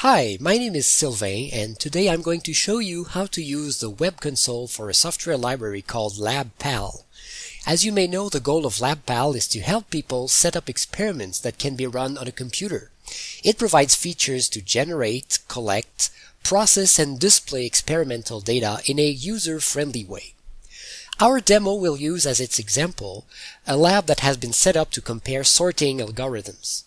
Hi, my name is Sylvain and today I'm going to show you how to use the web console for a software library called LabPal. As you may know, the goal of LabPal is to help people set up experiments that can be run on a computer. It provides features to generate, collect, process and display experimental data in a user-friendly way. Our demo will use as its example a lab that has been set up to compare sorting algorithms.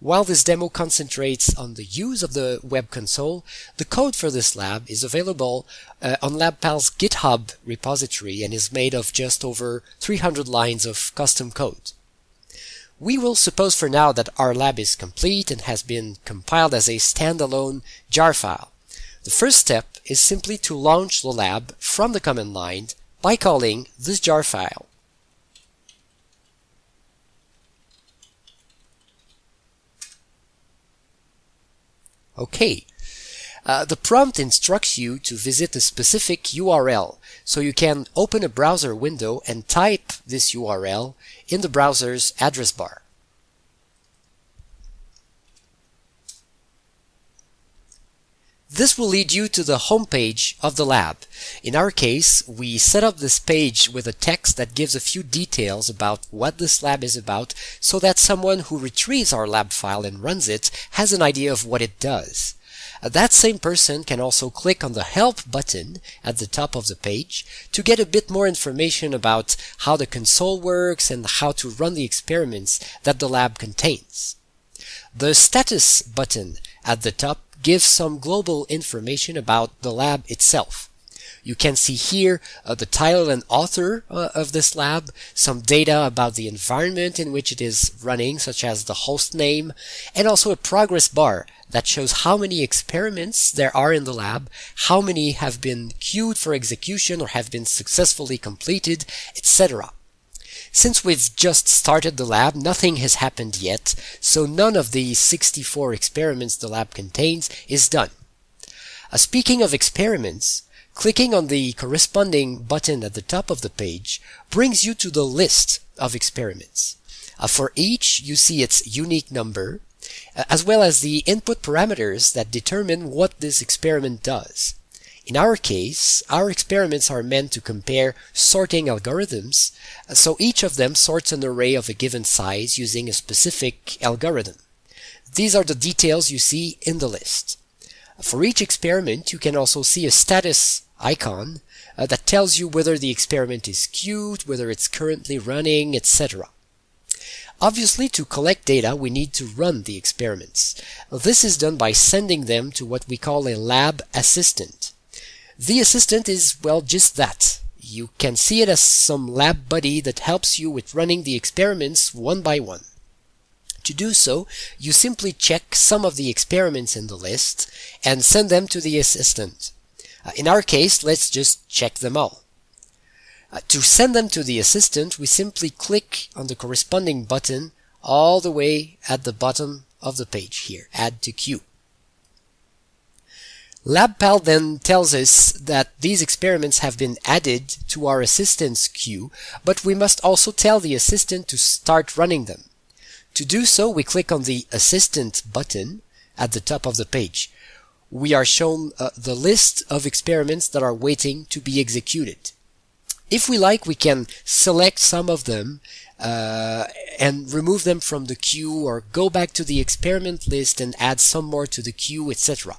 While this demo concentrates on the use of the web console, the code for this lab is available uh, on LabPal's GitHub repository and is made of just over 300 lines of custom code. We will suppose for now that our lab is complete and has been compiled as a standalone jar file. The first step is simply to launch the lab from the command line by calling this jar file. Okay. Uh, the prompt instructs you to visit a specific URL, so you can open a browser window and type this URL in the browser's address bar. This will lead you to the home page of the lab. In our case, we set up this page with a text that gives a few details about what this lab is about so that someone who retrieves our lab file and runs it has an idea of what it does. Uh, that same person can also click on the Help button at the top of the page to get a bit more information about how the console works and how to run the experiments that the lab contains. The Status button at the top gives some global information about the lab itself. You can see here uh, the title and author uh, of this lab, some data about the environment in which it is running, such as the host name, and also a progress bar that shows how many experiments there are in the lab, how many have been queued for execution or have been successfully completed, etc. Since we've just started the lab, nothing has happened yet, so none of the 64 experiments the lab contains is done. Uh, speaking of experiments, clicking on the corresponding button at the top of the page brings you to the list of experiments. Uh, for each, you see its unique number, uh, as well as the input parameters that determine what this experiment does. In our case, our experiments are meant to compare sorting algorithms, so each of them sorts an array of a given size using a specific algorithm. These are the details you see in the list. For each experiment, you can also see a status icon uh, that tells you whether the experiment is queued, whether it's currently running, etc. Obviously, to collect data, we need to run the experiments. This is done by sending them to what we call a lab assistant. The assistant is, well, just that. You can see it as some lab buddy that helps you with running the experiments one by one. To do so, you simply check some of the experiments in the list and send them to the assistant. Uh, in our case, let's just check them all. Uh, to send them to the assistant, we simply click on the corresponding button all the way at the bottom of the page here, Add to Queue. LabPal then tells us that these experiments have been added to our assistant's queue, but we must also tell the assistant to start running them. To do so, we click on the Assistant button at the top of the page. We are shown uh, the list of experiments that are waiting to be executed. If we like, we can select some of them uh, and remove them from the queue or go back to the experiment list and add some more to the queue, etc.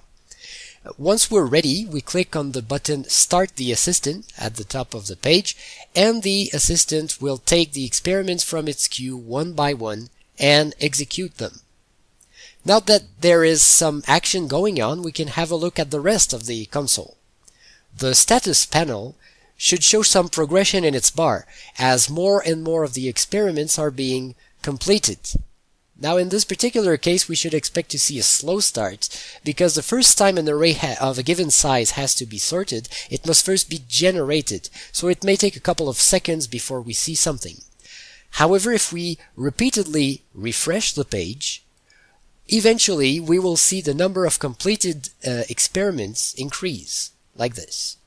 Once we're ready, we click on the button Start the Assistant at the top of the page, and the assistant will take the experiments from its queue one by one and execute them. Now that there is some action going on, we can have a look at the rest of the console. The status panel should show some progression in its bar, as more and more of the experiments are being completed. Now in this particular case we should expect to see a slow start because the first time an array of a given size has to be sorted it must first be generated so it may take a couple of seconds before we see something. However if we repeatedly refresh the page eventually we will see the number of completed uh, experiments increase like this.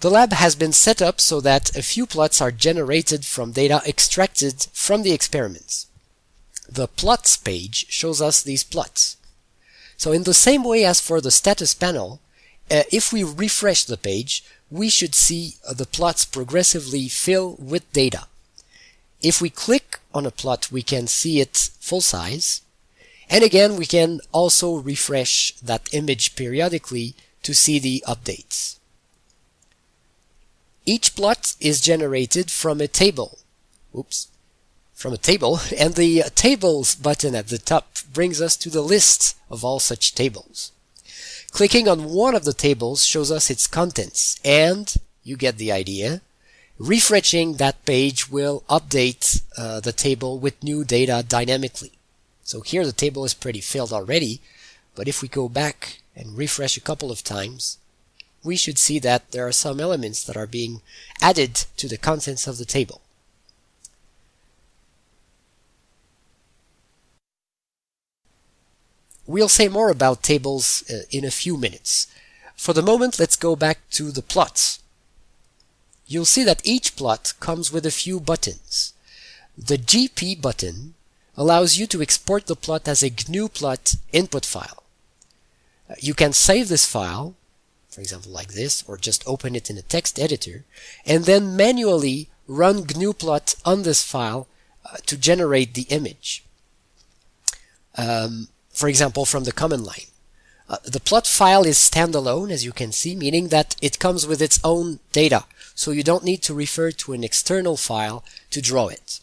The lab has been set up so that a few plots are generated from data extracted from the experiments. The plots page shows us these plots. So in the same way as for the status panel, uh, if we refresh the page, we should see uh, the plots progressively fill with data. If we click on a plot, we can see it full size. And again, we can also refresh that image periodically to see the updates. Each plot is generated from a table. Oops. From a table, and the Tables button at the top brings us to the list of all such tables. Clicking on one of the tables shows us its contents, and you get the idea. Refreshing that page will update uh, the table with new data dynamically. So here the table is pretty filled already, but if we go back and refresh a couple of times, we should see that there are some elements that are being added to the contents of the table. We'll say more about tables uh, in a few minutes. For the moment, let's go back to the plots. You'll see that each plot comes with a few buttons. The GP button allows you to export the plot as a GNU plot input file. Uh, you can save this file, for example like this, or just open it in a text editor, and then manually run GNU plot on this file uh, to generate the image. Um, for example, from the command line. Uh, the plot file is standalone, as you can see, meaning that it comes with its own data, so you don't need to refer to an external file to draw it.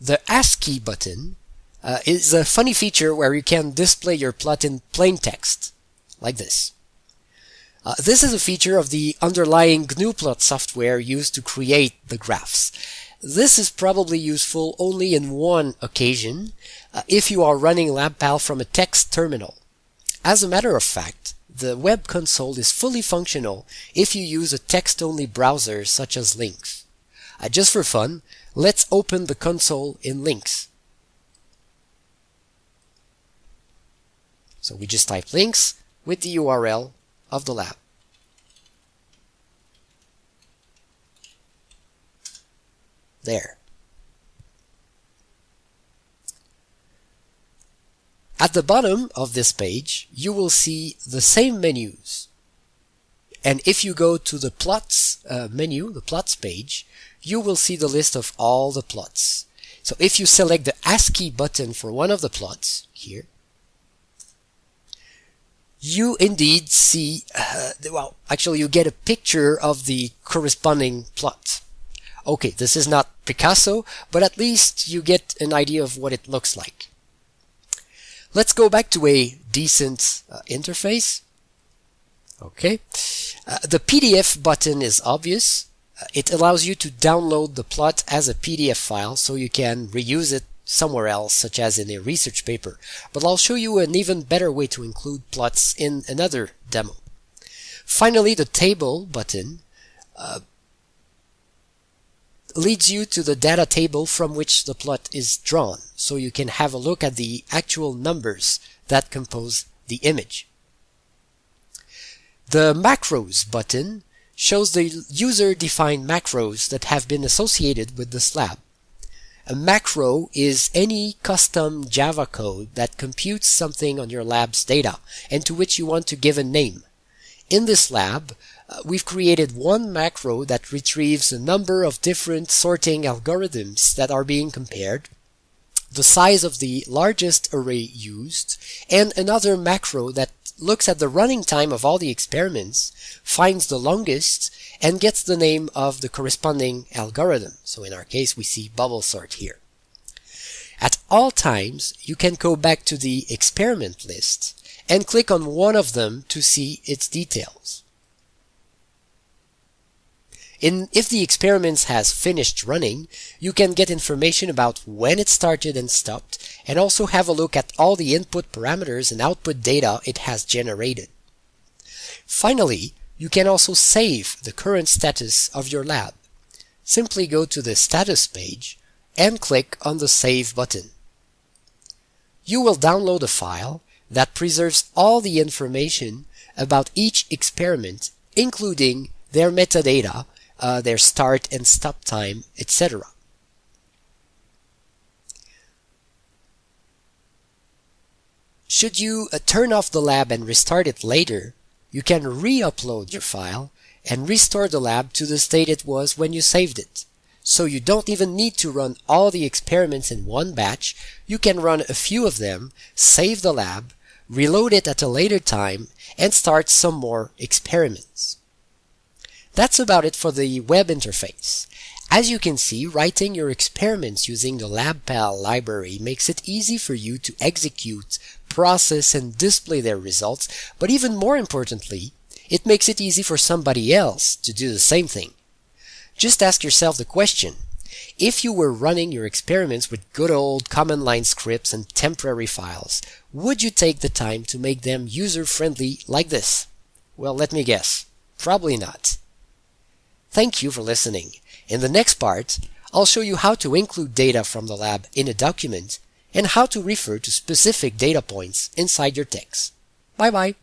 The ASCII button uh, is a funny feature where you can display your plot in plain text, like this. Uh, this is a feature of the underlying GNUplot software used to create the graphs. This is probably useful only in one occasion, uh, if you are running LabPal from a text terminal. As a matter of fact, the web console is fully functional if you use a text-only browser such as Lynx. Uh, just for fun, let's open the console in Lynx. So we just type Lynx with the URL of the lab. There. At the bottom of this page, you will see the same menus. And if you go to the plots uh, menu, the plots page, you will see the list of all the plots. So if you select the ASCII button for one of the plots, here, you indeed see, uh, well, actually you get a picture of the corresponding plot. Okay, this is not Picasso, but at least you get an idea of what it looks like. Let's go back to a decent uh, interface. Okay, uh, the PDF button is obvious. Uh, it allows you to download the plot as a PDF file so you can reuse it somewhere else, such as in a research paper. But I'll show you an even better way to include plots in another demo. Finally, the table button uh, leads you to the data table from which the plot is drawn, so you can have a look at the actual numbers that compose the image. The Macros button shows the user-defined macros that have been associated with the slab. A macro is any custom Java code that computes something on your lab's data and to which you want to give a name. In this lab, Uh, we've created one macro that retrieves a number of different sorting algorithms that are being compared, the size of the largest array used, and another macro that looks at the running time of all the experiments, finds the longest, and gets the name of the corresponding algorithm. So in our case, we see bubble sort here. At all times, you can go back to the experiment list and click on one of them to see its details. In, if the experiment has finished running, you can get information about when it started and stopped, and also have a look at all the input parameters and output data it has generated. Finally, you can also save the current status of your lab. Simply go to the status page and click on the Save button. You will download a file that preserves all the information about each experiment, including their metadata uh, their start and stop time, etc. Should you uh, turn off the lab and restart it later, you can re-upload your file and restore the lab to the state it was when you saved it. So you don't even need to run all the experiments in one batch. You can run a few of them, save the lab, reload it at a later time, and start some more experiments. That's about it for the web interface. As you can see, writing your experiments using the LabPal library makes it easy for you to execute, process, and display their results, but even more importantly, it makes it easy for somebody else to do the same thing. Just ask yourself the question, if you were running your experiments with good old command line scripts and temporary files, would you take the time to make them user-friendly like this? Well, let me guess. Probably not. Thank you for listening. In the next part, I'll show you how to include data from the lab in a document and how to refer to specific data points inside your text. Bye bye.